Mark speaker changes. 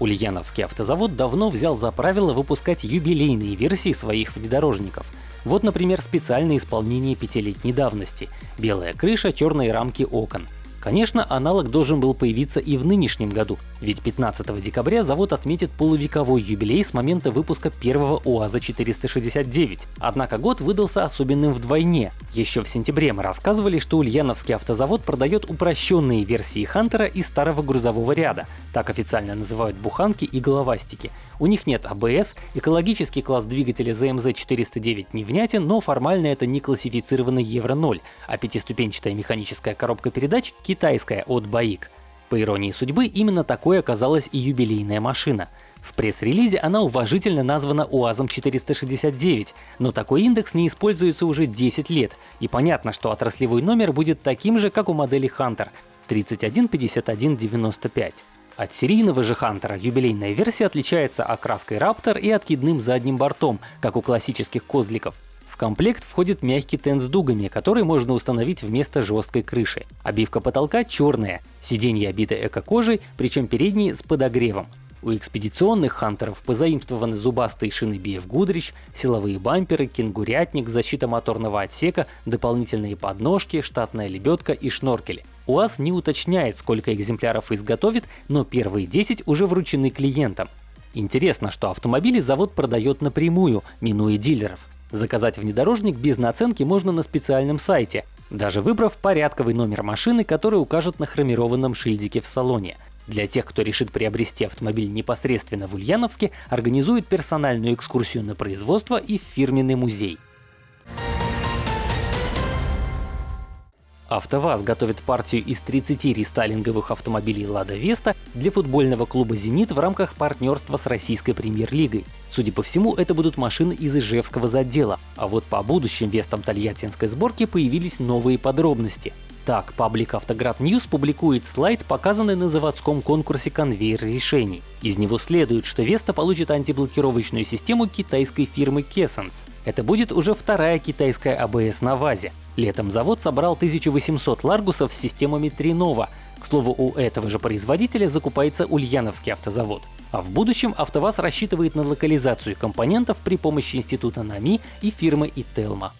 Speaker 1: Ульяновский автозавод давно взял за правило выпускать юбилейные версии своих внедорожников. Вот, например, специальное исполнение пятилетней давности. Белая крыша, черные рамки окон. Конечно, аналог должен был появиться и в нынешнем году, ведь 15 декабря завод отметит полувековой юбилей с момента выпуска первого УАЗа-469. Однако год выдался особенным вдвойне. Еще в сентябре мы рассказывали, что Ульяновский автозавод продает упрощенные версии Хантера из старого грузового ряда, так официально называют буханки и головастики. У них нет АБС, экологический класс двигателя ZMZ409 не внятен, но формально это не классифицированный Евро-0, а пятиступенчатая механическая коробка передач китайская от БАИК. По иронии судьбы, именно такой оказалась и юбилейная машина. В пресс-релизе она уважительно названа УАЗом-469, но такой индекс не используется уже 10 лет, и понятно, что отраслевой номер будет таким же, как у модели Hunter — 315195. От серийного же Хантера юбилейная версия отличается окраской Raptor и откидным задним бортом, как у классических козликов. Комплект входит мягкий тент с дугами, который можно установить вместо жесткой крыши. Обивка потолка черная, сиденье обиты эко-кожей, причем передние с подогревом. У экспедиционных хантеров позаимствованы зубастые шины BF Goodrich, силовые бамперы, кенгурятник, защита моторного отсека, дополнительные подножки, штатная лебедка и шноркели. УАЗ не уточняет, сколько экземпляров изготовит, но первые 10 уже вручены клиентам. Интересно, что автомобили завод продает напрямую, минуя дилеров. Заказать внедорожник без наценки можно на специальном сайте, даже выбрав порядковый номер машины, который укажет на хромированном шильдике в салоне. Для тех, кто решит приобрести автомобиль непосредственно в Ульяновске, организует персональную экскурсию на производство и в фирменный музей. АвтоВАЗ готовит партию из 30 рестайлинговых автомобилей «Лада Веста» для футбольного клуба «Зенит» в рамках партнерства с российской премьер-лигой. Судя по всему, это будут машины из Ижевского задела. А вот по будущим Вестам тольяттинской сборки появились новые подробности. Так, паблик Автоград News публикует слайд, показанный на заводском конкурсе конвейер решений. Из него следует, что Веста получит антиблокировочную систему китайской фирмы Kessence. Это будет уже вторая китайская АБС на ВАЗе. Летом завод собрал 1800 ларгусов с системами Trinova. К слову, у этого же производителя закупается Ульяновский автозавод. А в будущем АвтоВАЗ рассчитывает на локализацию компонентов при помощи института НАМИ и фирмы Ителма.